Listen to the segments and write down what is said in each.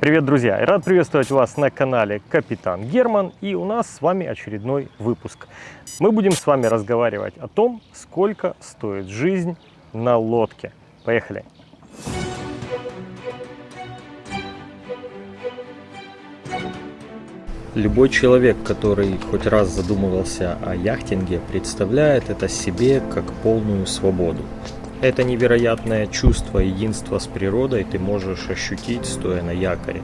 Привет, друзья! Рад приветствовать вас на канале Капитан Герман. И у нас с вами очередной выпуск. Мы будем с вами разговаривать о том, сколько стоит жизнь на лодке. Поехали! Любой человек, который хоть раз задумывался о яхтинге, представляет это себе как полную свободу. Это невероятное чувство единства с природой ты можешь ощутить, стоя на якоре.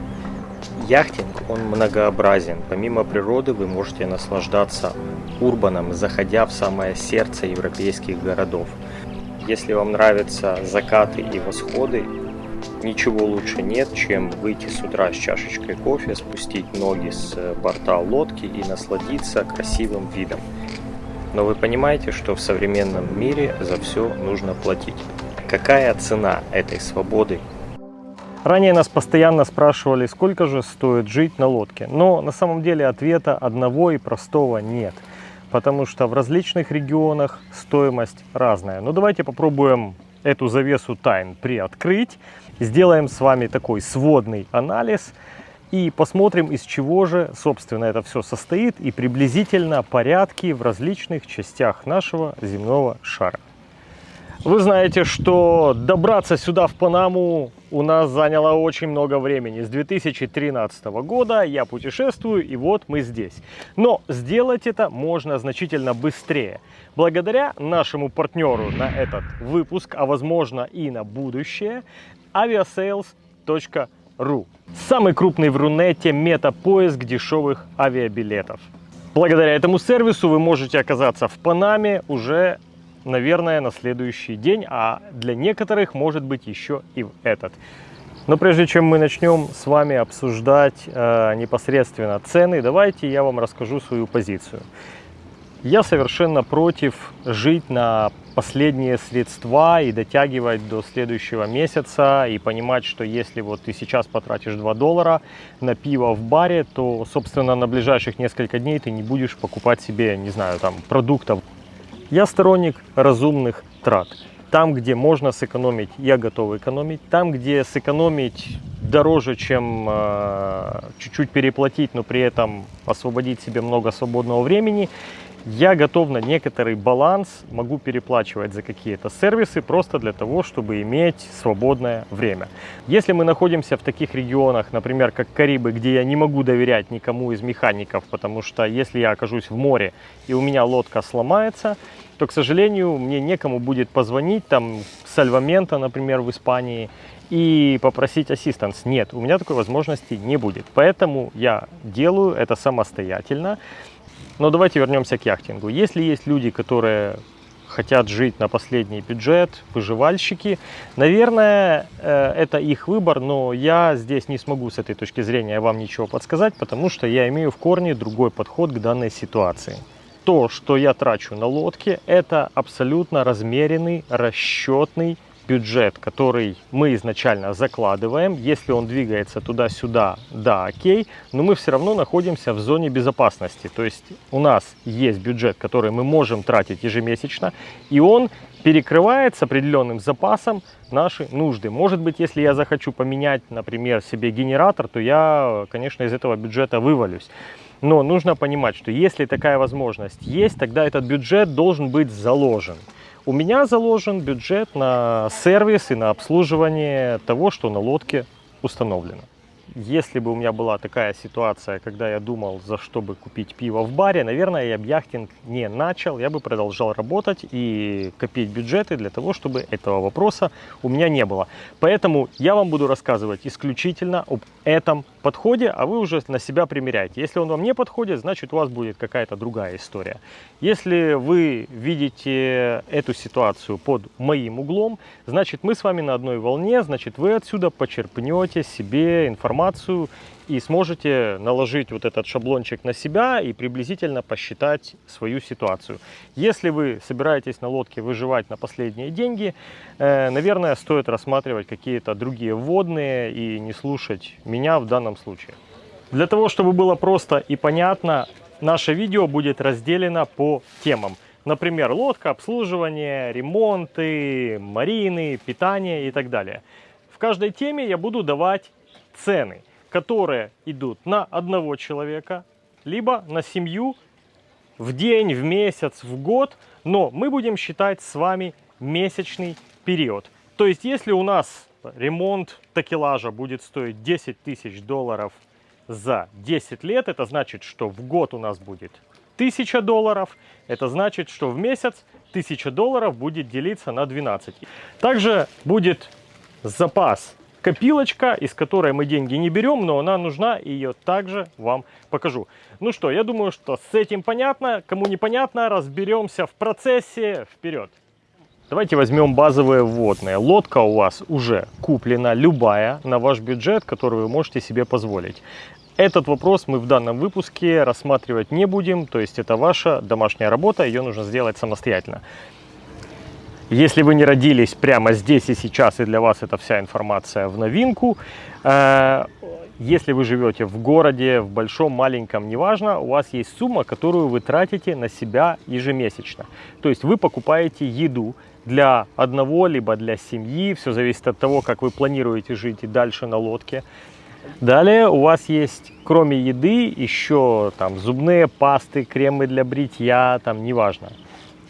Яхтинг, он многообразен. Помимо природы вы можете наслаждаться урбаном, заходя в самое сердце европейских городов. Если вам нравятся закаты и восходы, ничего лучше нет, чем выйти с утра с чашечкой кофе, спустить ноги с борта лодки и насладиться красивым видом. Но вы понимаете, что в современном мире за все нужно платить. Какая цена этой свободы? Ранее нас постоянно спрашивали, сколько же стоит жить на лодке. Но на самом деле ответа одного и простого нет. Потому что в различных регионах стоимость разная. Но давайте попробуем эту завесу тайн приоткрыть. Сделаем с вами такой сводный анализ – и посмотрим, из чего же, собственно, это все состоит и приблизительно порядки в различных частях нашего земного шара. Вы знаете, что добраться сюда, в Панаму, у нас заняло очень много времени. С 2013 года я путешествую, и вот мы здесь. Но сделать это можно значительно быстрее. Благодаря нашему партнеру на этот выпуск, а возможно и на будущее, aviasales.com Ру. Самый крупный в Рунете мета-поиск дешевых авиабилетов. Благодаря этому сервису вы можете оказаться в Панаме уже, наверное, на следующий день, а для некоторых может быть еще и в этот. Но прежде чем мы начнем с вами обсуждать э, непосредственно цены, давайте я вам расскажу свою позицию. Я совершенно против жить на последние средства и дотягивать до следующего месяца и понимать, что если вот ты сейчас потратишь 2 доллара на пиво в баре, то, собственно, на ближайших несколько дней ты не будешь покупать себе, не знаю, там, продуктов. Я сторонник разумных трат. Там, где можно сэкономить, я готов экономить. Там, где сэкономить дороже, чем э, чуть-чуть э, переплатить, но при этом освободить себе много свободного времени – я готов на некоторый баланс, могу переплачивать за какие-то сервисы просто для того, чтобы иметь свободное время. Если мы находимся в таких регионах, например, как Карибы, где я не могу доверять никому из механиков, потому что если я окажусь в море и у меня лодка сломается, то, к сожалению, мне некому будет позвонить там с Альвамента, например, в Испании, и попросить ассистанс. Нет, у меня такой возможности не будет. Поэтому я делаю это самостоятельно. Но давайте вернемся к яхтингу. Если есть люди, которые хотят жить на последний бюджет, выживальщики, наверное, э, это их выбор, но я здесь не смогу с этой точки зрения вам ничего подсказать, потому что я имею в корне другой подход к данной ситуации. То, что я трачу на лодке, это абсолютно размеренный, расчетный бюджет, который мы изначально закладываем. Если он двигается туда-сюда, да, окей, но мы все равно находимся в зоне безопасности. То есть у нас есть бюджет, который мы можем тратить ежемесячно, и он перекрывает с определенным запасом наши нужды. Может быть, если я захочу поменять, например, себе генератор, то я, конечно, из этого бюджета вывалюсь. Но нужно понимать, что если такая возможность есть, тогда этот бюджет должен быть заложен. У меня заложен бюджет на сервис и на обслуживание того, что на лодке установлено. Если бы у меня была такая ситуация, когда я думал, за что бы купить пиво в баре, наверное, я бы яхтинг не начал, я бы продолжал работать и копить бюджеты для того, чтобы этого вопроса у меня не было. Поэтому я вам буду рассказывать исключительно об этом подходе, а вы уже на себя примеряете. Если он вам не подходит, значит у вас будет какая-то другая история. Если вы видите эту ситуацию под моим углом, значит мы с вами на одной волне, значит вы отсюда почерпнете себе информацию и сможете наложить вот этот шаблончик на себя и приблизительно посчитать свою ситуацию. Если вы собираетесь на лодке выживать на последние деньги, э, наверное, стоит рассматривать какие-то другие вводные и не слушать меня в данном случае. Для того, чтобы было просто и понятно, наше видео будет разделено по темам. Например, лодка, обслуживание, ремонты, марины, питание и так далее. В каждой теме я буду давать цены. Которые идут на одного человека, либо на семью в день, в месяц, в год, но мы будем считать с вами месячный период. То есть, если у нас ремонт такелажа будет стоить 10 тысяч долларов за 10 лет, это значит, что в год у нас будет 1000 долларов, это значит, что в месяц 1000 долларов будет делиться на 12. Также будет запас копилочка, из которой мы деньги не берем, но она нужна, и ее также вам покажу. Ну что, я думаю, что с этим понятно. Кому непонятно, разберемся в процессе. Вперед! Давайте возьмем базовые вводные. Лодка у вас уже куплена, любая, на ваш бюджет, который вы можете себе позволить. Этот вопрос мы в данном выпуске рассматривать не будем, то есть это ваша домашняя работа, ее нужно сделать самостоятельно. Если вы не родились прямо здесь и сейчас, и для вас эта вся информация в новинку, э, если вы живете в городе, в большом, маленьком, неважно, у вас есть сумма, которую вы тратите на себя ежемесячно. То есть вы покупаете еду для одного, либо для семьи, все зависит от того, как вы планируете жить и дальше на лодке. Далее у вас есть, кроме еды, еще там зубные пасты, кремы для бритья, там неважно.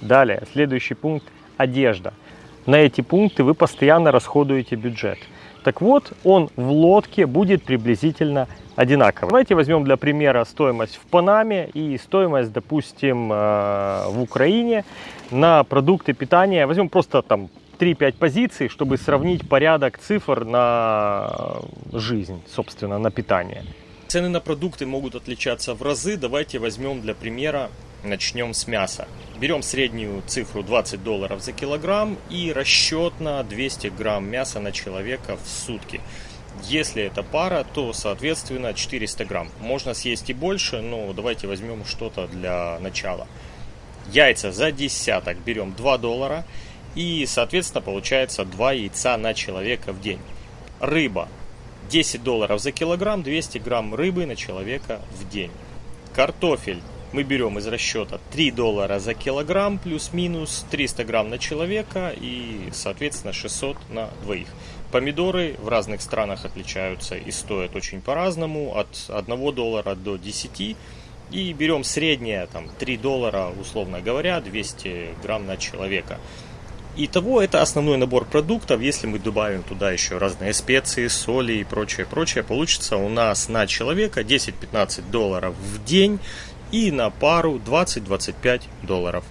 Далее, следующий пункт – одежда. На эти пункты вы постоянно расходуете бюджет. Так вот, он в лодке будет приблизительно одинаковый. Давайте возьмем для примера стоимость в Панаме и стоимость, допустим, э, в Украине на продукты питания. Возьмем просто там 3-5 позиций, чтобы сравнить порядок цифр на жизнь, собственно, на питание. Цены на продукты могут отличаться в разы. Давайте возьмем для примера, начнем с мяса. Берем среднюю цифру 20 долларов за килограмм и расчет на 200 грамм мяса на человека в сутки. Если это пара, то, соответственно, 400 грамм. Можно съесть и больше, но давайте возьмем что-то для начала. Яйца за десяток берем 2 доллара. И, соответственно, получается 2 яйца на человека в день. Рыба. 10 долларов за килограмм, 200 грамм рыбы на человека в день. Картофель. Мы берем из расчета 3 доллара за килограмм, плюс-минус 300 грамм на человека и, соответственно, 600 на двоих. Помидоры в разных странах отличаются и стоят очень по-разному, от 1 доллара до 10. И берем среднее, там, 3 доллара, условно говоря, 200 грамм на человека. Итого это основной набор продуктов. Если мы добавим туда еще разные специи, соли и прочее, прочее, получится у нас на человека 10-15 долларов в день и на пару 20-25 долларов.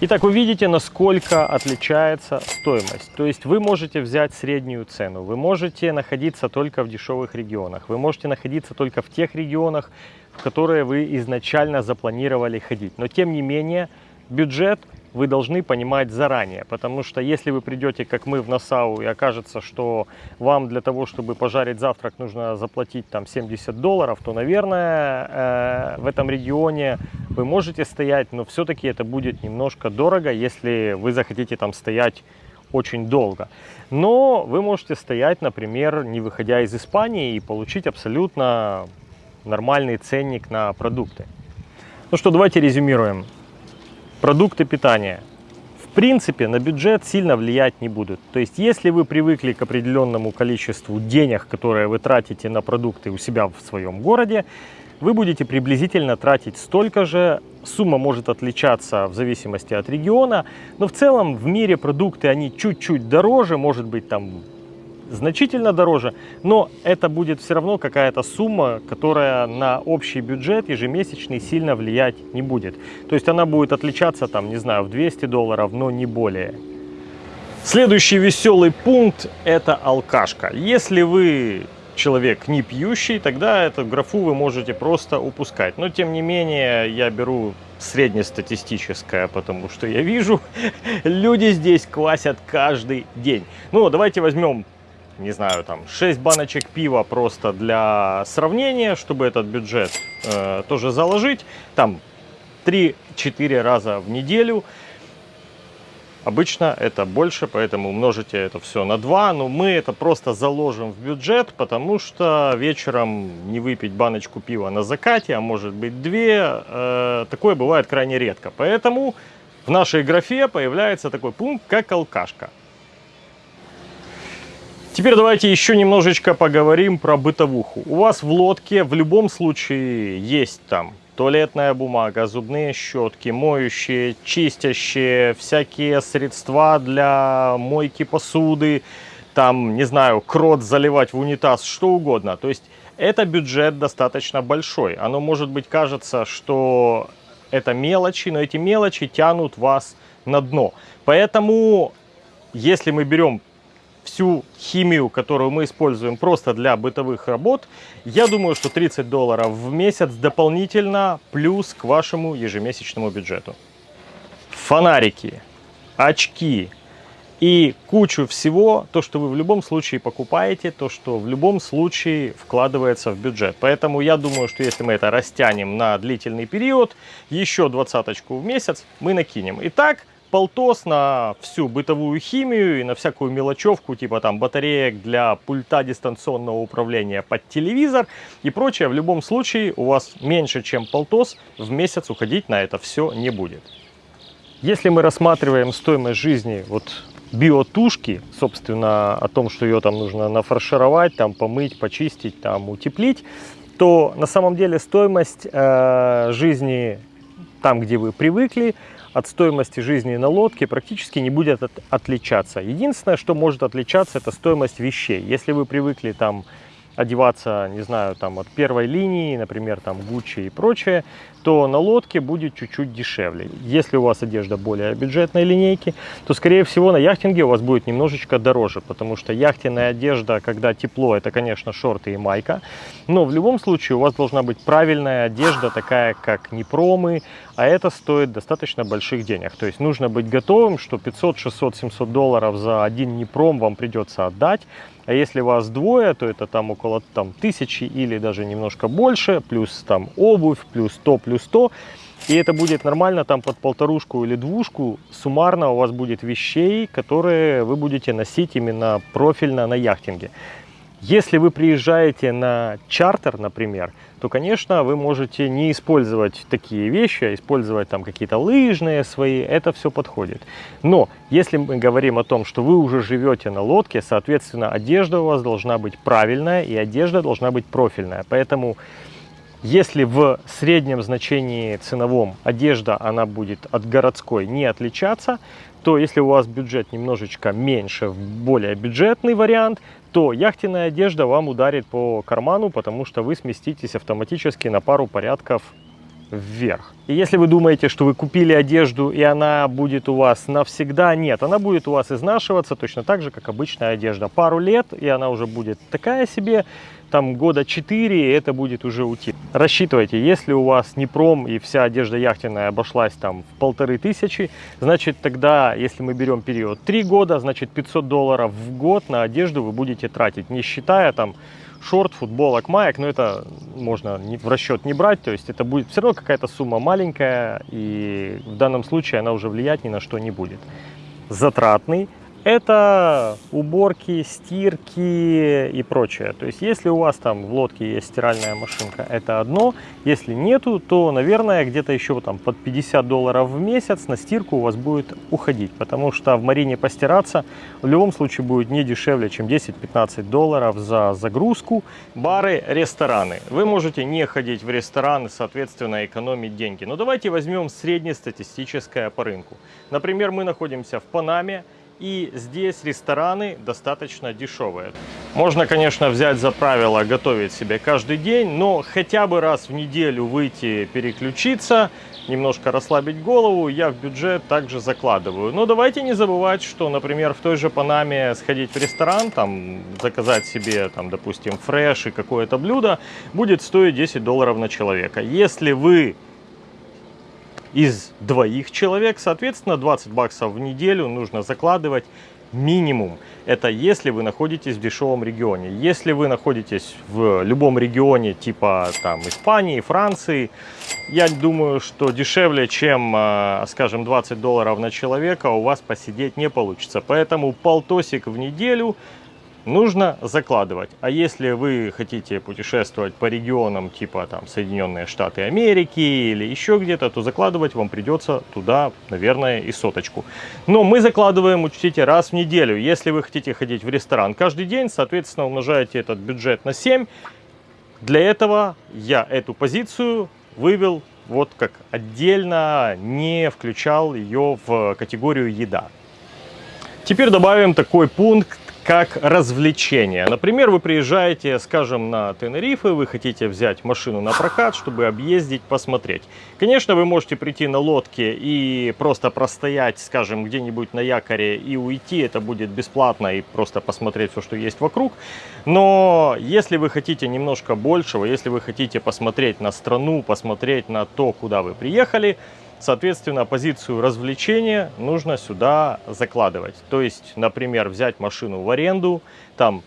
Итак, вы видите, насколько отличается стоимость. То есть вы можете взять среднюю цену, вы можете находиться только в дешевых регионах, вы можете находиться только в тех регионах, в которые вы изначально запланировали ходить. Но тем не менее, бюджет вы должны понимать заранее, потому что если вы придете, как мы, в Насау, и окажется, что вам для того, чтобы пожарить завтрак, нужно заплатить там 70 долларов, то, наверное, э, в этом регионе вы можете стоять, но все-таки это будет немножко дорого, если вы захотите там стоять очень долго. Но вы можете стоять, например, не выходя из Испании и получить абсолютно нормальный ценник на продукты. Ну что, давайте резюмируем продукты питания в принципе на бюджет сильно влиять не будут. То есть если вы привыкли к определенному количеству денег, которые вы тратите на продукты у себя в своем городе, вы будете приблизительно тратить столько же. Сумма может отличаться в зависимости от региона, но в целом в мире продукты они чуть-чуть дороже, может быть там значительно дороже, но это будет все равно какая-то сумма, которая на общий бюджет ежемесячный сильно влиять не будет. То есть она будет отличаться там, не знаю, в 200 долларов, но не более. Следующий веселый пункт – это алкашка. Если вы человек не пьющий, тогда эту графу вы можете просто упускать. Но тем не менее я беру среднестатистическое, потому что я вижу, люди здесь квасят каждый день. Ну, давайте возьмем не знаю, там 6 баночек пива просто для сравнения, чтобы этот бюджет э, тоже заложить. Там 3-4 раза в неделю. Обычно это больше, поэтому умножите это все на 2. Но мы это просто заложим в бюджет, потому что вечером не выпить баночку пива на закате, а может быть 2, э, такое бывает крайне редко. Поэтому в нашей графе появляется такой пункт, как алкашка. Теперь давайте еще немножечко поговорим про бытовуху. У вас в лодке в любом случае есть там туалетная бумага, зубные щетки, моющие, чистящие, всякие средства для мойки посуды, там, не знаю, крот заливать в унитаз, что угодно. То есть это бюджет достаточно большой. Оно может быть кажется, что это мелочи, но эти мелочи тянут вас на дно. Поэтому, если мы берем всю химию, которую мы используем просто для бытовых работ, я думаю, что 30 долларов в месяц дополнительно плюс к вашему ежемесячному бюджету. Фонарики, очки и кучу всего, то, что вы в любом случае покупаете, то, что в любом случае вкладывается в бюджет. Поэтому я думаю, что если мы это растянем на длительный период, еще двадцаточку в месяц мы накинем. Итак, полтос на всю бытовую химию и на всякую мелочевку, типа там батареек для пульта дистанционного управления под телевизор и прочее. В любом случае у вас меньше, чем полтос в месяц уходить на это все не будет. Если мы рассматриваем стоимость жизни вот биотушки, собственно, о том, что ее там нужно нафаршировать, там помыть, почистить, там утеплить, то на самом деле стоимость э, жизни там, где вы привыкли, от стоимости жизни на лодке практически не будет от, отличаться. Единственное, что может отличаться, это стоимость вещей. Если вы привыкли там одеваться, не знаю, там от первой линии, например, там Gucci и прочее, то на лодке будет чуть-чуть дешевле. Если у вас одежда более бюджетной линейки, то, скорее всего, на яхтинге у вас будет немножечко дороже, потому что яхтенная одежда, когда тепло, это, конечно, шорты и майка, но в любом случае у вас должна быть правильная одежда, такая как непромы, а это стоит достаточно больших денег. То есть нужно быть готовым, что 500, 600, 700 долларов за один непром вам придется отдать, а если вас двое, то это там около там, тысячи или даже немножко больше, плюс там обувь, плюс то, плюс то. И это будет нормально там под полторушку или двушку. Суммарно у вас будет вещей, которые вы будете носить именно профильно на яхтинге. Если вы приезжаете на чартер, например, то, конечно, вы можете не использовать такие вещи, а использовать там какие-то лыжные свои, это все подходит. Но если мы говорим о том, что вы уже живете на лодке, соответственно, одежда у вас должна быть правильная и одежда должна быть профильная. Поэтому если в среднем значении ценовом одежда она будет от городской не отличаться, то если у вас бюджет немножечко меньше, более бюджетный вариант, то яхтенная одежда вам ударит по карману, потому что вы сместитесь автоматически на пару порядков вверх. И если вы думаете, что вы купили одежду и она будет у вас навсегда, нет, она будет у вас изнашиваться точно так же, как обычная одежда. Пару лет, и она уже будет такая себе, там года 4 это будет уже уйти. Рассчитывайте, если у вас не пром и вся одежда яхтенная обошлась там в полторы тысячи, значит тогда, если мы берем период 3 года, значит 500 долларов в год на одежду вы будете тратить, не считая там шорт, футболок, маек, но это можно в расчет не брать, то есть это будет все равно какая-то сумма маленькая, и в данном случае она уже влиять ни на что не будет. Затратный, это уборки, стирки и прочее. То есть, если у вас там в лодке есть стиральная машинка, это одно. Если нету, то, наверное, где-то еще там под 50 долларов в месяц на стирку у вас будет уходить. Потому что в марине постираться в любом случае будет не дешевле, чем 10-15 долларов за загрузку. Бары, рестораны. Вы можете не ходить в рестораны, соответственно, экономить деньги. Но давайте возьмем среднестатистическое по рынку. Например, мы находимся в Панаме. И здесь рестораны достаточно дешевые. Можно, конечно, взять за правило готовить себе каждый день, но хотя бы раз в неделю выйти переключиться, немножко расслабить голову, я в бюджет также закладываю. Но давайте не забывать, что, например, в той же Панаме сходить в ресторан, там заказать себе, там, допустим, фреш и какое-то блюдо, будет стоить 10 долларов на человека. Если вы из двоих человек. Соответственно, 20 баксов в неделю нужно закладывать минимум. Это если вы находитесь в дешевом регионе. Если вы находитесь в любом регионе типа там Испании, Франции, я думаю, что дешевле, чем, а, скажем, 20 долларов на человека у вас посидеть не получится. Поэтому полтосик в неделю нужно закладывать. А если вы хотите путешествовать по регионам типа там Соединенные Штаты Америки или еще где-то, то закладывать вам придется туда, наверное, и соточку. Но мы закладываем, учтите, раз в неделю. Если вы хотите ходить в ресторан каждый день, соответственно, умножаете этот бюджет на 7. Для этого я эту позицию вывел вот как отдельно, не включал ее в категорию еда. Теперь добавим такой пункт, как развлечение. Например, вы приезжаете, скажем, на Тенерифе, вы хотите взять машину на прокат, чтобы объездить, посмотреть. Конечно, вы можете прийти на лодке и просто простоять, скажем, где-нибудь на якоре и уйти. Это будет бесплатно и просто посмотреть все, что есть вокруг. Но если вы хотите немножко большего, если вы хотите посмотреть на страну, посмотреть на то, куда вы приехали, Соответственно, позицию развлечения нужно сюда закладывать. То есть, например, взять машину в аренду, там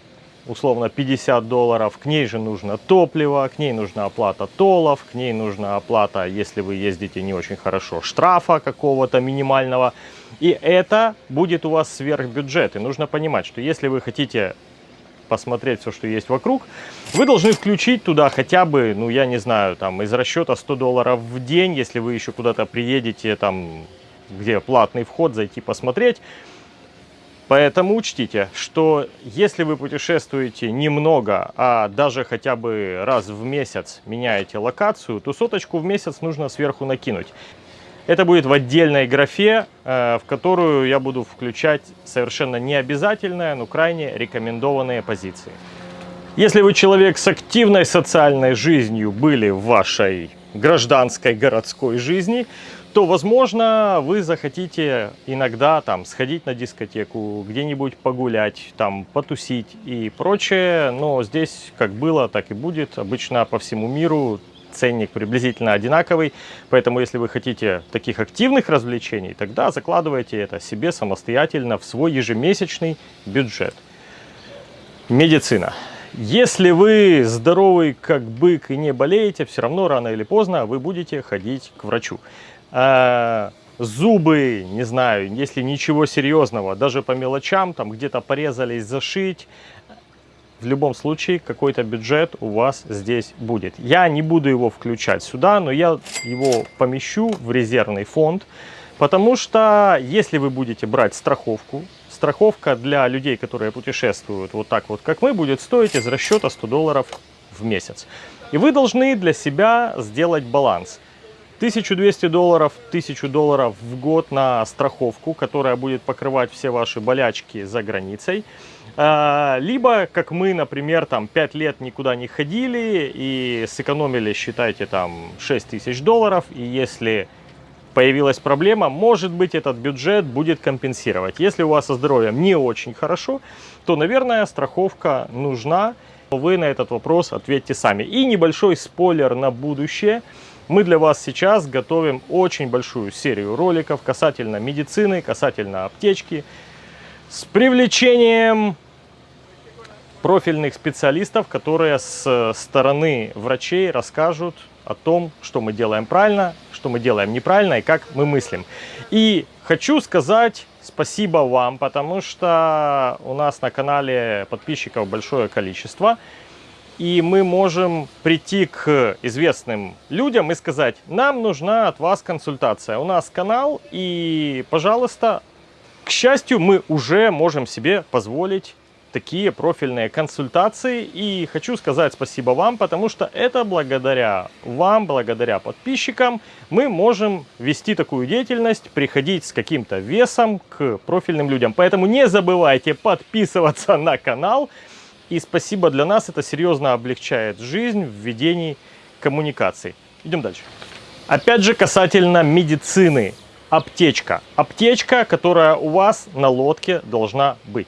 условно 50 долларов, к ней же нужно топливо, к ней нужна оплата толов, к ней нужна оплата, если вы ездите не очень хорошо, штрафа какого-то минимального. И это будет у вас сверхбюджет. И нужно понимать, что если вы хотите посмотреть все, что есть вокруг, вы должны включить туда хотя бы, ну, я не знаю, там, из расчета 100 долларов в день, если вы еще куда-то приедете, там, где платный вход, зайти посмотреть. Поэтому учтите, что если вы путешествуете немного, а даже хотя бы раз в месяц меняете локацию, то соточку в месяц нужно сверху накинуть. Это будет в отдельной графе, э, в которую я буду включать совершенно необязательные, но крайне рекомендованные позиции. Если вы человек с активной социальной жизнью были в вашей гражданской городской жизни, то, возможно, вы захотите иногда там сходить на дискотеку, где-нибудь погулять, там потусить и прочее. Но здесь как было, так и будет. Обычно по всему миру ценник приблизительно одинаковый. Поэтому, если вы хотите таких активных развлечений, тогда закладывайте это себе самостоятельно в свой ежемесячный бюджет. Медицина. Если вы здоровый как бык и не болеете, все равно рано или поздно вы будете ходить к врачу. А, зубы, не знаю, если ничего серьезного, даже по мелочам, там где-то порезались, зашить, в любом случае какой-то бюджет у вас здесь будет. Я не буду его включать сюда, но я его помещу в резервный фонд, потому что если вы будете брать страховку, страховка для людей, которые путешествуют вот так вот, как мы, будет стоить из расчета 100 долларов в месяц. И вы должны для себя сделать баланс. 1200 долларов, 1000 долларов в год на страховку, которая будет покрывать все ваши болячки за границей. А, либо, как мы, например, там 5 лет никуда не ходили и сэкономили, считайте, там 6 тысяч долларов. И если появилась проблема, может быть, этот бюджет будет компенсировать. Если у вас со здоровьем не очень хорошо, то, наверное, страховка нужна. Вы на этот вопрос ответьте сами. И небольшой спойлер на будущее. Мы для вас сейчас готовим очень большую серию роликов касательно медицины, касательно аптечки, с привлечением профильных специалистов, которые с стороны врачей расскажут о том, что мы делаем правильно, что мы делаем неправильно и как мы мыслим. И хочу сказать спасибо вам, потому что у нас на канале подписчиков большое количество. И мы можем прийти к известным людям и сказать, нам нужна от вас консультация. У нас канал, и, пожалуйста, к счастью, мы уже можем себе позволить такие профильные консультации. И хочу сказать спасибо вам, потому что это благодаря вам, благодаря подписчикам, мы можем вести такую деятельность, приходить с каким-то весом к профильным людям. Поэтому не забывайте подписываться на канал. И спасибо для нас, это серьезно облегчает жизнь в ведении коммуникаций. Идем дальше. Опять же, касательно медицины. Аптечка. Аптечка, которая у вас на лодке должна быть.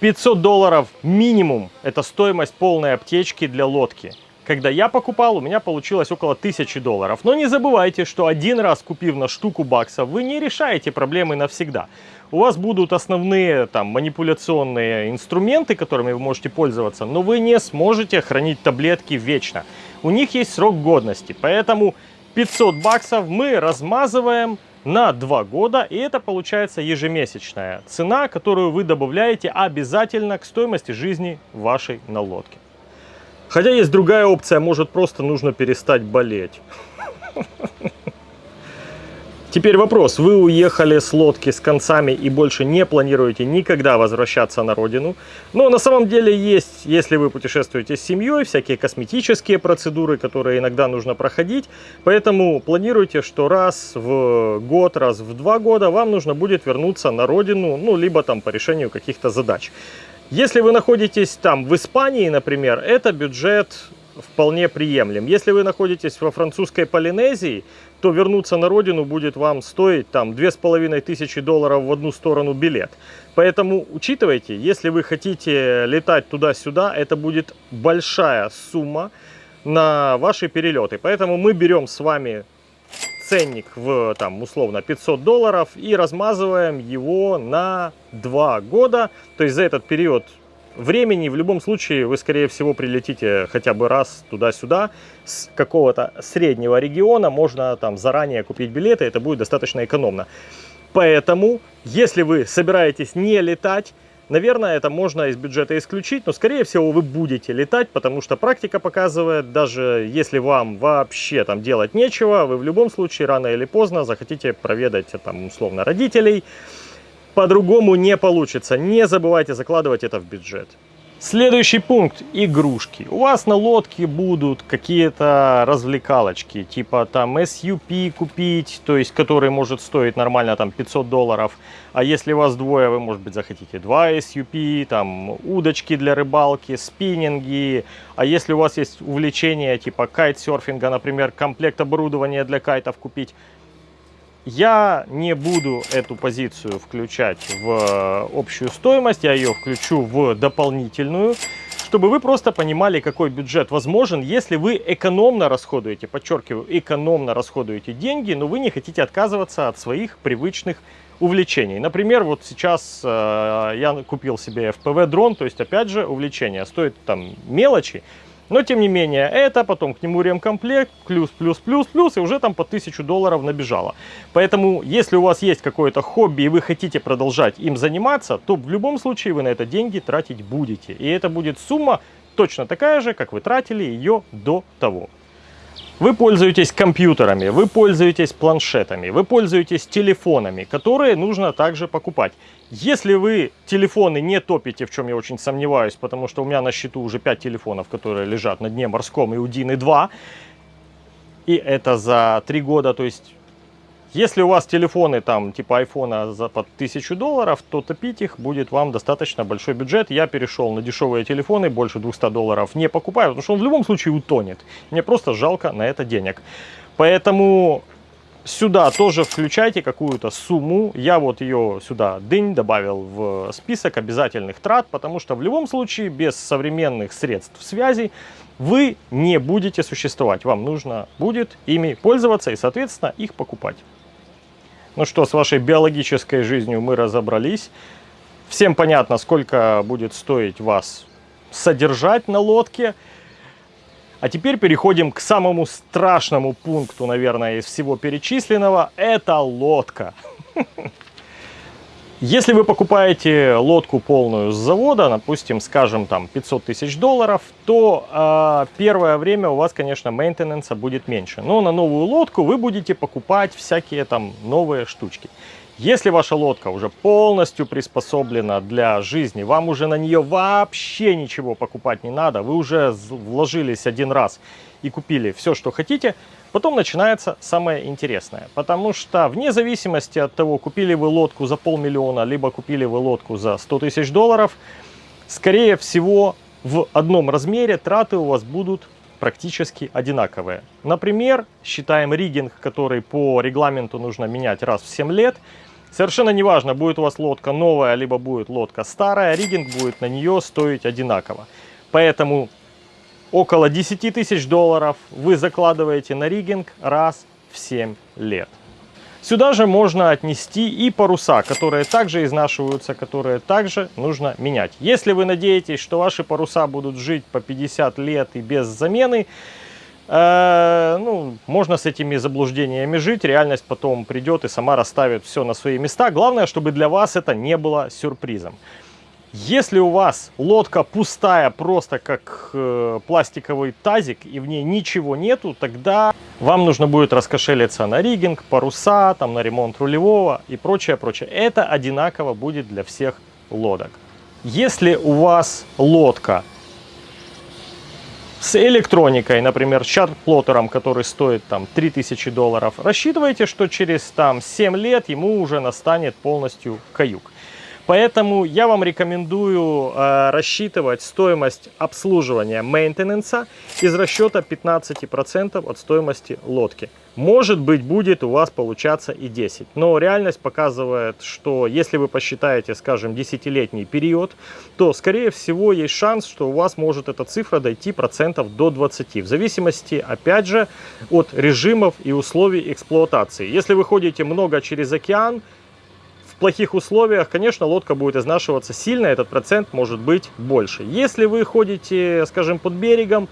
500 долларов минимум – это стоимость полной аптечки для лодки. Когда я покупал, у меня получилось около 1000 долларов. Но не забывайте, что один раз купив на штуку баксов, вы не решаете проблемы навсегда. У вас будут основные там манипуляционные инструменты, которыми вы можете пользоваться, но вы не сможете хранить таблетки вечно. У них есть срок годности, поэтому 500 баксов мы размазываем на 2 года, и это получается ежемесячная цена, которую вы добавляете обязательно к стоимости жизни вашей на лодке. Хотя есть другая опция, может просто нужно перестать болеть. Теперь вопрос. Вы уехали с лодки с концами и больше не планируете никогда возвращаться на родину. Но на самом деле есть, если вы путешествуете с семьей, всякие косметические процедуры, которые иногда нужно проходить. Поэтому планируйте, что раз в год, раз в два года вам нужно будет вернуться на родину, ну, либо там по решению каких-то задач. Если вы находитесь там в Испании, например, это бюджет вполне приемлем. Если вы находитесь во французской Полинезии, то вернуться на родину будет вам стоить там две с половиной тысячи долларов в одну сторону билет. Поэтому учитывайте, если вы хотите летать туда-сюда, это будет большая сумма на ваши перелеты. Поэтому мы берем с вами ценник в там условно 500 долларов и размазываем его на 2 года. То есть за этот период времени в любом случае вы, скорее всего, прилетите хотя бы раз туда-сюда с какого-то среднего региона. Можно там заранее купить билеты, это будет достаточно экономно. Поэтому, если вы собираетесь не летать, наверное, это можно из бюджета исключить, но, скорее всего, вы будете летать, потому что практика показывает, даже если вам вообще там делать нечего, вы в любом случае рано или поздно захотите проведать там условно родителей, по-другому не получится. Не забывайте закладывать это в бюджет. Следующий пункт – игрушки. У вас на лодке будут какие-то развлекалочки, типа там SUP купить, то есть который может стоить нормально там 500 долларов. А если у вас двое, вы, может быть, захотите два SUP, там удочки для рыбалки, спиннинги. А если у вас есть увлечение типа кайтсерфинга, например, комплект оборудования для кайтов купить, я не буду эту позицию включать в э, общую стоимость, я ее включу в дополнительную, чтобы вы просто понимали, какой бюджет возможен, если вы экономно расходуете, подчеркиваю, экономно расходуете деньги, но вы не хотите отказываться от своих привычных увлечений. Например, вот сейчас э, я купил себе FPV дрон, то есть опять же увлечение, стоит там мелочи, но, тем не менее, это потом к нему ремкомплект, плюс, плюс, плюс, плюс, и уже там по 1000 долларов набежало. Поэтому, если у вас есть какое-то хобби, и вы хотите продолжать им заниматься, то в любом случае вы на это деньги тратить будете. И это будет сумма точно такая же, как вы тратили ее до того. Вы пользуетесь компьютерами, вы пользуетесь планшетами, вы пользуетесь телефонами, которые нужно также покупать. Если вы телефоны не топите, в чем я очень сомневаюсь, потому что у меня на счету уже 5 телефонов, которые лежат на дне морском и у Дины 2, и это за 3 года, то есть если у вас телефоны там типа айфона за под 1000 долларов, то топить их будет вам достаточно большой бюджет. Я перешел на дешевые телефоны, больше 200 долларов не покупаю, потому что он в любом случае утонет. Мне просто жалко на это денег. Поэтому сюда тоже включайте какую-то сумму. Я вот ее сюда дынь добавил в список обязательных трат, потому что в любом случае без современных средств связи вы не будете существовать. Вам нужно будет ими пользоваться и, соответственно, их покупать. Ну что, с вашей биологической жизнью мы разобрались. Всем понятно, сколько будет стоить вас содержать на лодке. А теперь переходим к самому страшному пункту, наверное, из всего перечисленного. Это лодка. Если вы покупаете лодку полную с завода, допустим, скажем, там 500 тысяч долларов, то э, первое время у вас, конечно, мейнтенанса будет меньше. Но на новую лодку вы будете покупать всякие там новые штучки. Если ваша лодка уже полностью приспособлена для жизни, вам уже на нее вообще ничего покупать не надо, вы уже вложились один раз и купили все, что хотите, потом начинается самое интересное. Потому что вне зависимости от того, купили вы лодку за полмиллиона, либо купили вы лодку за 100 тысяч долларов, скорее всего в одном размере траты у вас будут практически одинаковые. Например, считаем риггинг, который по регламенту нужно менять раз в 7 лет. Совершенно неважно, будет у вас лодка новая, либо будет лодка старая, риггинг будет на нее стоить одинаково. Поэтому около 10 тысяч долларов вы закладываете на риггинг раз в 7 лет. Сюда же можно отнести и паруса, которые также изнашиваются, которые также нужно менять. Если вы надеетесь, что ваши паруса будут жить по 50 лет и без замены, Э, ну, можно с этими заблуждениями жить, реальность потом придет и сама расставит все на свои места. Главное, чтобы для вас это не было сюрпризом. Если у вас лодка пустая, просто как э, пластиковый тазик, и в ней ничего нету, тогда вам нужно будет раскошелиться на риггинг, паруса, там, на ремонт рулевого и прочее, прочее. Это одинаково будет для всех лодок. Если у вас лодка с электроникой, например, с чат-плоттером, который стоит там 3000 долларов, рассчитывайте, что через там 7 лет ему уже настанет полностью каюк. Поэтому я вам рекомендую э, рассчитывать стоимость обслуживания мейнтенанса из расчета 15% от стоимости лодки. Может быть, будет у вас получаться и 10. Но реальность показывает, что если вы посчитаете, скажем, десятилетний период, то, скорее всего, есть шанс, что у вас может эта цифра дойти процентов до 20. В зависимости, опять же, от режимов и условий эксплуатации. Если вы ходите много через океан, плохих условиях, конечно, лодка будет изнашиваться сильно, этот процент может быть больше. Если вы ходите, скажем, под берегом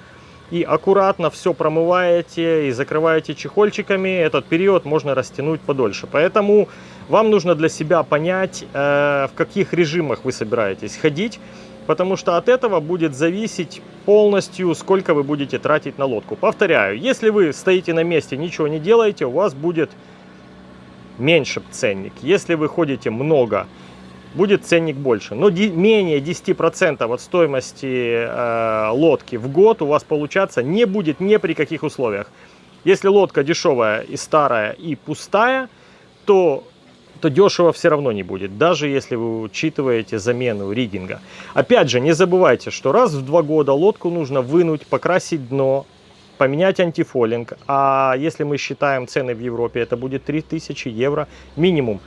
и аккуратно все промываете и закрываете чехольчиками, этот период можно растянуть подольше. Поэтому вам нужно для себя понять, э, в каких режимах вы собираетесь ходить, потому что от этого будет зависеть полностью, сколько вы будете тратить на лодку. Повторяю, если вы стоите на месте, ничего не делаете, у вас будет меньше ценник. Если вы ходите много, будет ценник больше. Но менее 10% от стоимости э, лодки в год у вас получаться не будет ни при каких условиях. Если лодка дешевая и старая и пустая, то, то дешево все равно не будет, даже если вы учитываете замену риггинга. Опять же, не забывайте, что раз в два года лодку нужно вынуть, покрасить дно, поменять антифолинг. А если мы считаем цены в Европе, это будет 3000 евро минимум.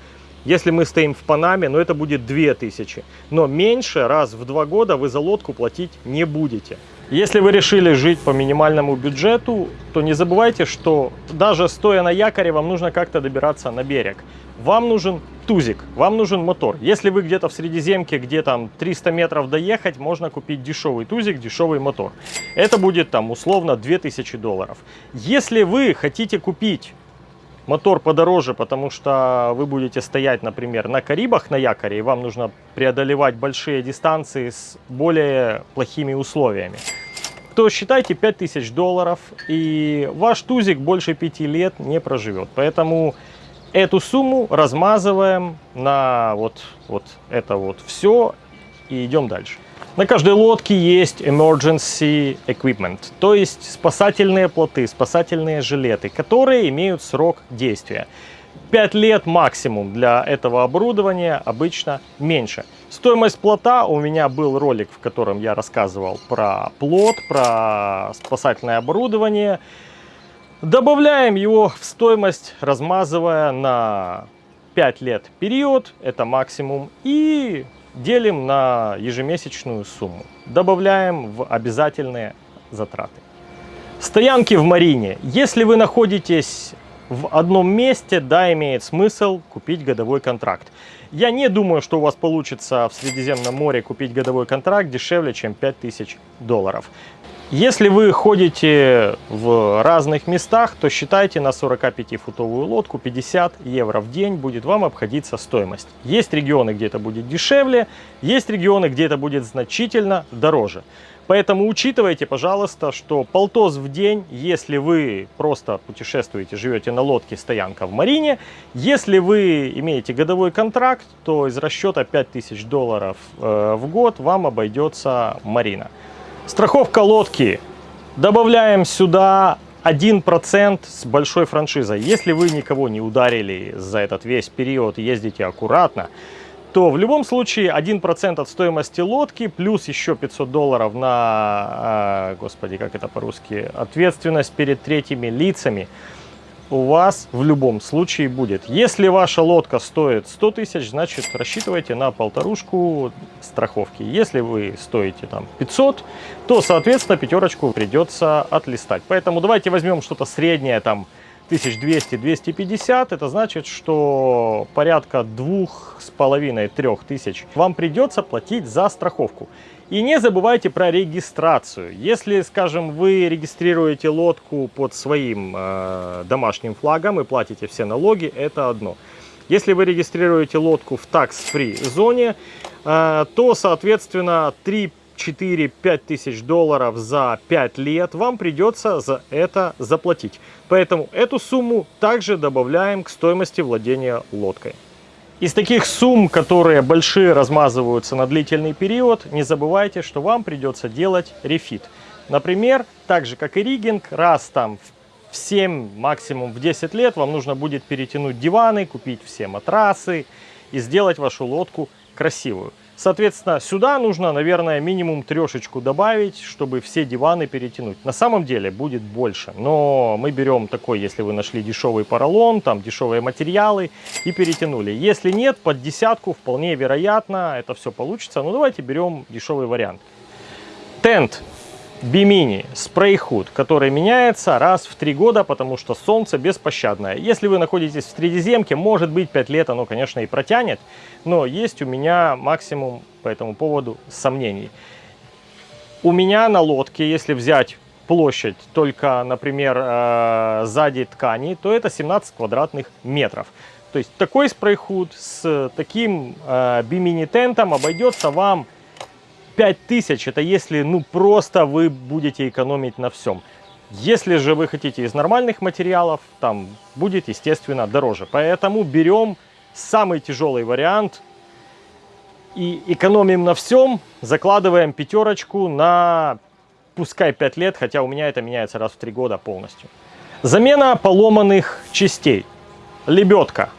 Если мы стоим в Панаме, ну это будет 2000. Но меньше раз в два года вы за лодку платить не будете. Если вы решили жить по минимальному бюджету, то не забывайте, что даже стоя на якоре, вам нужно как-то добираться на берег. Вам нужен тузик, вам нужен мотор. Если вы где-то в Средиземке, где там 300 метров доехать, можно купить дешевый тузик, дешевый мотор. Это будет там условно 2000 долларов. Если вы хотите купить мотор подороже, потому что вы будете стоять, например, на Карибах на якоре, и вам нужно преодолевать большие дистанции с более плохими условиями то считайте 5000 долларов, и ваш тузик больше 5 лет не проживет. Поэтому эту сумму размазываем на вот, вот это вот все и идем дальше. На каждой лодке есть emergency equipment, то есть спасательные плоты, спасательные жилеты, которые имеют срок действия. 5 лет максимум для этого оборудования, обычно меньше. Стоимость плота, у меня был ролик, в котором я рассказывал про плот, про спасательное оборудование. Добавляем его в стоимость, размазывая на 5 лет период, это максимум, и делим на ежемесячную сумму. Добавляем в обязательные затраты. Стоянки в марине. Если вы находитесь в одном месте, да, имеет смысл купить годовой контракт. Я не думаю, что у вас получится в Средиземном море купить годовой контракт дешевле, чем 5000 долларов. Если вы ходите в разных местах, то считайте на 45-футовую лодку 50 евро в день будет вам обходиться стоимость. Есть регионы, где это будет дешевле, есть регионы, где это будет значительно дороже. Поэтому учитывайте, пожалуйста, что полтос в день, если вы просто путешествуете, живете на лодке, стоянка в марине. Если вы имеете годовой контракт, то из расчета 5000 долларов э, в год вам обойдется марина. Страховка лодки. Добавляем сюда 1% с большой франшизой. Если вы никого не ударили за этот весь период, ездите аккуратно, то в любом случае 1% от стоимости лодки плюс еще 500 долларов на, а, господи, как это по-русски, ответственность перед третьими лицами у вас в любом случае будет. Если ваша лодка стоит 100 тысяч, значит рассчитывайте на полторушку страховки. Если вы стоите там 500, то соответственно пятерочку придется отлистать. Поэтому давайте возьмем что-то среднее там 1200-250, это значит, что порядка двух с половиной трех тысяч вам придется платить за страховку. И не забывайте про регистрацию. Если, скажем, вы регистрируете лодку под своим э, домашним флагом и платите все налоги, это одно. Если вы регистрируете лодку в tax-free зоне, э, то, соответственно, 3 4-5 тысяч долларов за 5 лет, вам придется за это заплатить. Поэтому эту сумму также добавляем к стоимости владения лодкой. Из таких сумм, которые большие размазываются на длительный период, не забывайте, что вам придется делать рефит. Например, так же как и риггинг, раз там в 7, максимум в 10 лет вам нужно будет перетянуть диваны, купить все матрасы и сделать вашу лодку красивую. Соответственно, сюда нужно, наверное, минимум трешечку добавить, чтобы все диваны перетянуть. На самом деле будет больше, но мы берем такой, если вы нашли дешевый поролон, там дешевые материалы и перетянули. Если нет, под десятку вполне вероятно это все получится. Но давайте берем дешевый вариант. Тент Бимини спрей худ, который меняется раз в три года, потому что солнце беспощадное. Если вы находитесь в Средиземке, может быть 5 лет оно, конечно, и протянет, но есть у меня максимум по этому поводу сомнений. У меня на лодке, если взять площадь только, например, э, сзади ткани, то это 17 квадратных метров. То есть такой спрей-худ с таким э, бимини-тентом обойдется вам 5000 это если ну просто вы будете экономить на всем. Если же вы хотите из нормальных материалов, там будет естественно дороже. Поэтому берем самый тяжелый вариант и экономим на всем, закладываем пятерочку на пускай 5 лет, хотя у меня это меняется раз в 3 года полностью. Замена поломанных частей. Лебедка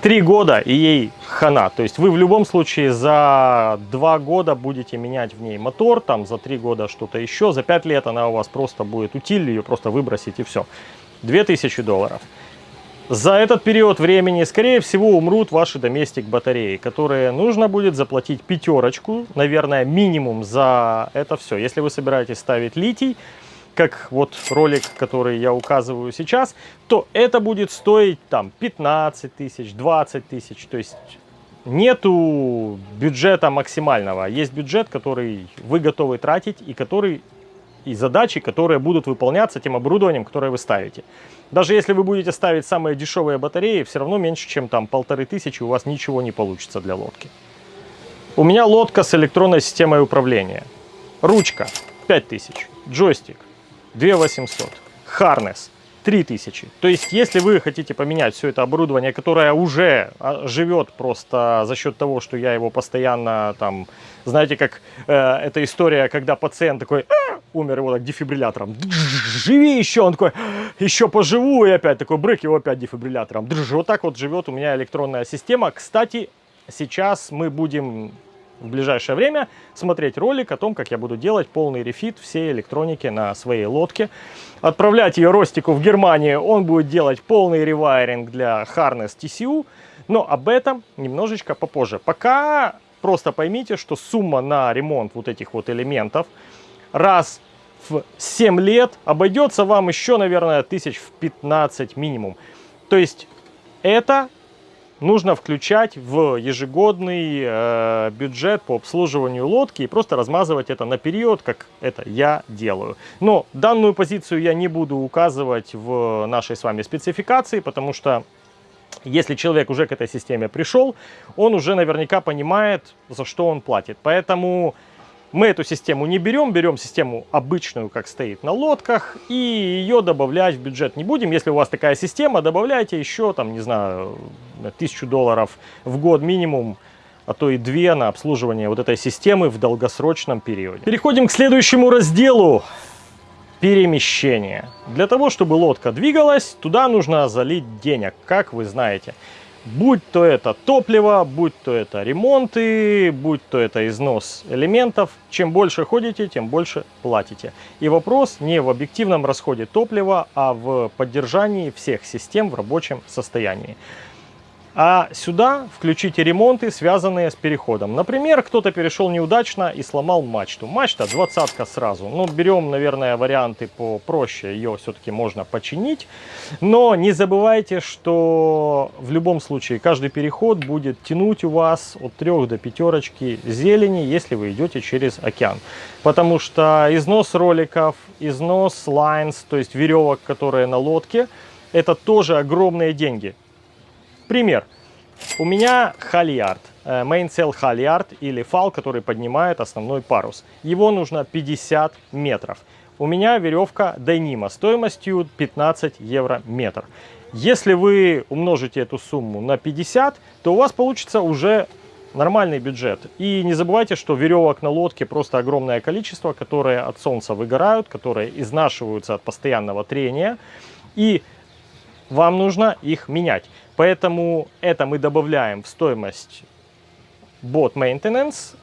три года и ей хана. То есть вы в любом случае за два года будете менять в ней мотор, там за три года что-то еще, за пять лет она у вас просто будет утиль, ее просто выбросить и все. 2000 долларов. За этот период времени, скорее всего, умрут ваши доместик батареи, которые нужно будет заплатить пятерочку, наверное, минимум за это все. Если вы собираетесь ставить литий, как вот ролик, который я указываю сейчас, то это будет стоить там 15 тысяч, 20 тысяч. То есть нету бюджета максимального. Есть бюджет, который вы готовы тратить и который и задачи, которые будут выполняться тем оборудованием, которое вы ставите. Даже если вы будете ставить самые дешевые батареи, все равно меньше, чем там полторы тысячи, у вас ничего не получится для лодки. У меня лодка с электронной системой управления. Ручка 5000, джойстик 2800. Harness 3000. То есть, если вы хотите поменять все это оборудование, которое уже а, живет просто за счет того, что я его постоянно там, знаете, как э, эта история, когда пациент такой а! умер его так дефибриллятором, живи еще, он такой, еще поживу, и опять такой брык, его опять дефибриллятором. Вот так вот живет у меня электронная система. Кстати, сейчас мы будем в ближайшее время смотреть ролик о том, как я буду делать полный рефит всей электроники на своей лодке. Отправлять ее Ростику в Германию, он будет делать полный ревайринг для Harness TCU, но об этом немножечко попозже. Пока просто поймите, что сумма на ремонт вот этих вот элементов раз в 7 лет обойдется вам еще, наверное, тысяч в 15 минимум. То есть это нужно включать в ежегодный э, бюджет по обслуживанию лодки и просто размазывать это на период, как это я делаю. Но данную позицию я не буду указывать в нашей с вами спецификации, потому что если человек уже к этой системе пришел, он уже наверняка понимает, за что он платит. Поэтому мы эту систему не берем, берем систему обычную, как стоит на лодках, и ее добавлять в бюджет не будем. Если у вас такая система, добавляйте еще, там, не знаю, тысячу долларов в год минимум, а то и две на обслуживание вот этой системы в долгосрочном периоде. Переходим к следующему разделу. Перемещение. Для того, чтобы лодка двигалась, туда нужно залить денег, как вы знаете. Будь то это топливо, будь то это ремонты, будь то это износ элементов. Чем больше ходите, тем больше платите. И вопрос не в объективном расходе топлива, а в поддержании всех систем в рабочем состоянии. А сюда включите ремонты, связанные с переходом. Например, кто-то перешел неудачно и сломал мачту. Мачта двадцатка сразу. Ну, берем, наверное, варианты попроще. Ее все-таки можно починить. Но не забывайте, что в любом случае каждый переход будет тянуть у вас от 3 до пятерочки зелени, если вы идете через океан. Потому что износ роликов, износ lines, то есть веревок, которые на лодке, это тоже огромные деньги. Пример. У меня хальярд, mainsail э, хальярд или фал, который поднимает основной парус. Его нужно 50 метров. У меня веревка Dyneema стоимостью 15 евро метр. Если вы умножите эту сумму на 50, то у вас получится уже нормальный бюджет. И не забывайте, что веревок на лодке просто огромное количество, которые от солнца выгорают, которые изнашиваются от постоянного трения. И вам нужно их менять. Поэтому это мы добавляем в стоимость бот maintenance.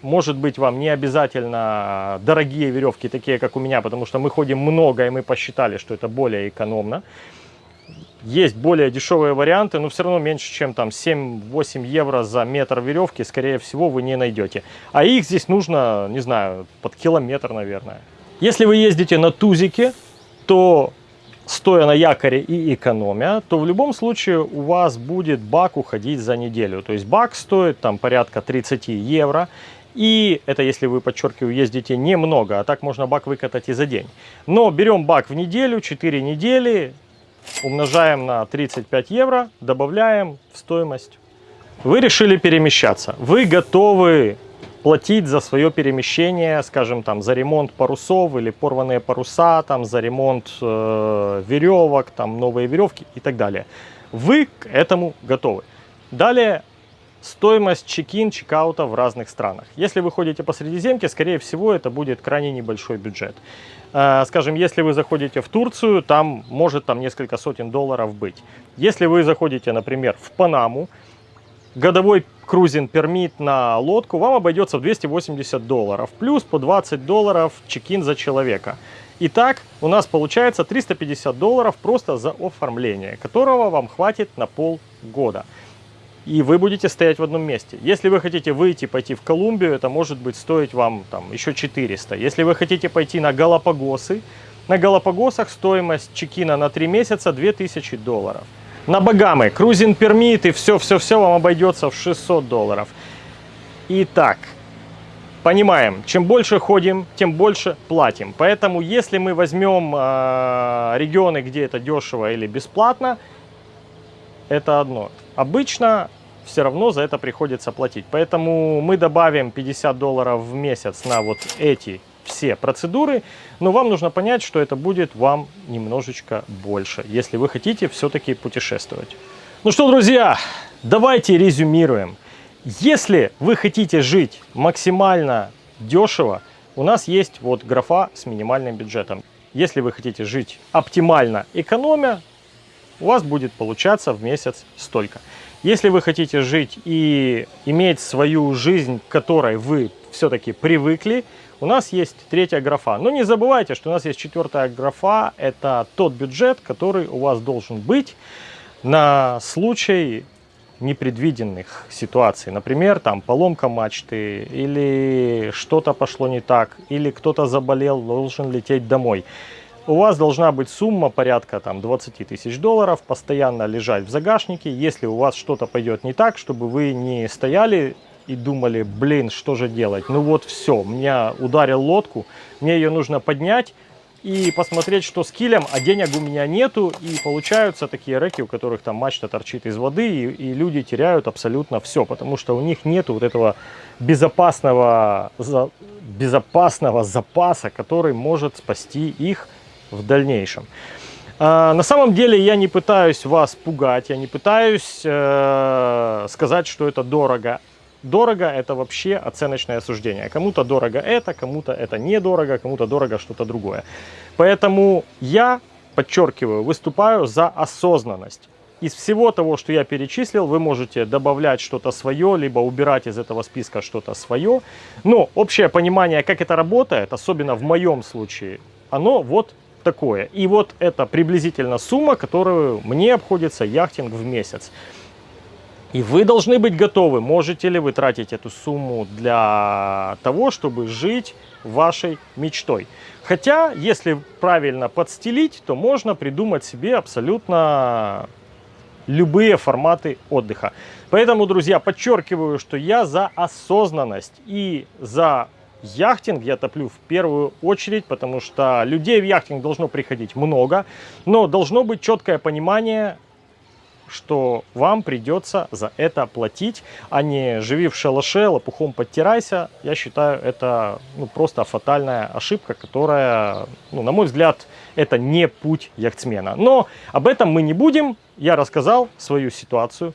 Может быть, вам не обязательно дорогие веревки, такие как у меня, потому что мы ходим много, и мы посчитали, что это более экономно. Есть более дешевые варианты, но все равно меньше, чем там 7-8 евро за метр веревки, скорее всего, вы не найдете. А их здесь нужно, не знаю, под километр, наверное. Если вы ездите на тузике, то стоя на якоре и экономя, то в любом случае у вас будет бак уходить за неделю. То есть бак стоит там порядка 30 евро. И это если вы, подчеркиваю, ездите немного, а так можно бак выкатать и за день. Но берем бак в неделю, 4 недели, умножаем на 35 евро, добавляем в стоимость. Вы решили перемещаться, вы готовы платить за свое перемещение, скажем, там, за ремонт парусов или порванные паруса, там, за ремонт э, веревок, там, новые веревки и так далее. Вы к этому готовы. Далее стоимость чекин, чекаута в разных странах. Если вы ходите по Средиземке, скорее всего, это будет крайне небольшой бюджет. Э, скажем, если вы заходите в Турцию, там может там несколько сотен долларов быть. Если вы заходите, например, в Панаму, годовой крузин пермит на лодку вам обойдется в 280 долларов. Плюс по 20 долларов чекин за человека. Итак, у нас получается 350 долларов просто за оформление, которого вам хватит на полгода. И вы будете стоять в одном месте. Если вы хотите выйти, пойти в Колумбию, это может быть стоить вам там еще 400. Если вы хотите пойти на Галапагосы, на Галапагосах стоимость чекина на 3 месяца 2000 долларов. На Багамы, крузин пермит и все-все-все вам обойдется в 600 долларов. Итак, понимаем, чем больше ходим, тем больше платим. Поэтому, если мы возьмем э, регионы, где это дешево или бесплатно, это одно. Обычно все равно за это приходится платить. Поэтому мы добавим 50 долларов в месяц на вот эти все процедуры, но вам нужно понять, что это будет вам немножечко больше, если вы хотите все-таки путешествовать. Ну что, друзья, давайте резюмируем. Если вы хотите жить максимально дешево, у нас есть вот графа с минимальным бюджетом. Если вы хотите жить оптимально экономя, у вас будет получаться в месяц столько. Если вы хотите жить и иметь свою жизнь, к которой вы все-таки привыкли, у нас есть третья графа. Но не забывайте, что у нас есть четвертая графа. Это тот бюджет, который у вас должен быть на случай непредвиденных ситуаций. Например, там поломка мачты, или что-то пошло не так, или кто-то заболел, должен лететь домой. У вас должна быть сумма порядка там, 20 тысяч долларов, постоянно лежать в загашнике. Если у вас что-то пойдет не так, чтобы вы не стояли и думали, блин, что же делать? Ну вот все, меня ударил лодку, мне ее нужно поднять и посмотреть, что с килем, а денег у меня нету. И получаются такие реки, у которых там мачта торчит из воды, и, и люди теряют абсолютно все, потому что у них нету вот этого безопасного, за, безопасного запаса, который может спасти их в дальнейшем. А, на самом деле я не пытаюсь вас пугать, я не пытаюсь э, сказать, что это дорого. Дорого – это вообще оценочное суждение. Кому-то дорого это, кому-то это недорого, кому-то дорого что-то другое. Поэтому я, подчеркиваю, выступаю за осознанность. Из всего того, что я перечислил, вы можете добавлять что-то свое, либо убирать из этого списка что-то свое. Но общее понимание, как это работает, особенно в моем случае, оно вот такое. И вот это приблизительно сумма, которую мне обходится яхтинг в месяц. И вы должны быть готовы, можете ли вы тратить эту сумму для того, чтобы жить вашей мечтой. Хотя, если правильно подстелить, то можно придумать себе абсолютно любые форматы отдыха. Поэтому, друзья, подчеркиваю, что я за осознанность и за яхтинг я топлю в первую очередь, потому что людей в яхтинг должно приходить много, но должно быть четкое понимание, что вам придется за это платить, а не живи в шалаше, лопухом подтирайся. Я считаю, это ну, просто фатальная ошибка, которая, ну, на мой взгляд, это не путь яхтсмена. Но об этом мы не будем. Я рассказал свою ситуацию.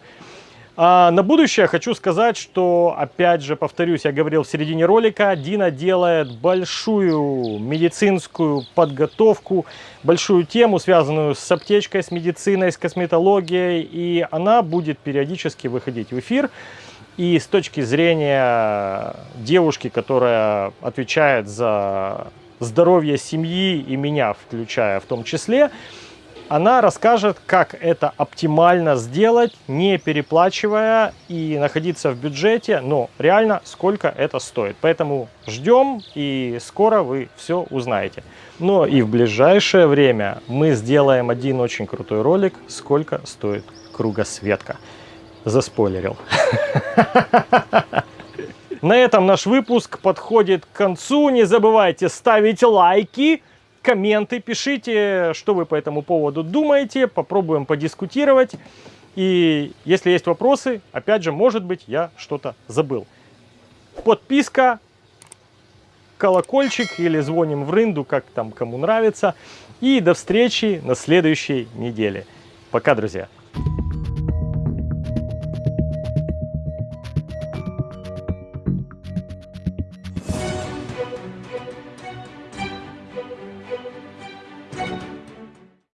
А на будущее хочу сказать, что, опять же, повторюсь, я говорил в середине ролика, Дина делает большую медицинскую подготовку, большую тему, связанную с аптечкой, с медициной, с косметологией, и она будет периодически выходить в эфир. И с точки зрения девушки, которая отвечает за здоровье семьи и меня, включая в том числе, она расскажет, как это оптимально сделать, не переплачивая и находиться в бюджете, но реально сколько это стоит. Поэтому ждем и скоро вы все узнаете. Но и в ближайшее время мы сделаем один очень крутой ролик, сколько стоит кругосветка. Заспойлерил. На этом наш выпуск подходит к концу. Не забывайте ставить лайки комменты, пишите, что вы по этому поводу думаете, попробуем подискутировать. И если есть вопросы, опять же, может быть, я что-то забыл. Подписка, колокольчик или звоним в рынду, как там кому нравится. И до встречи на следующей неделе. Пока, друзья!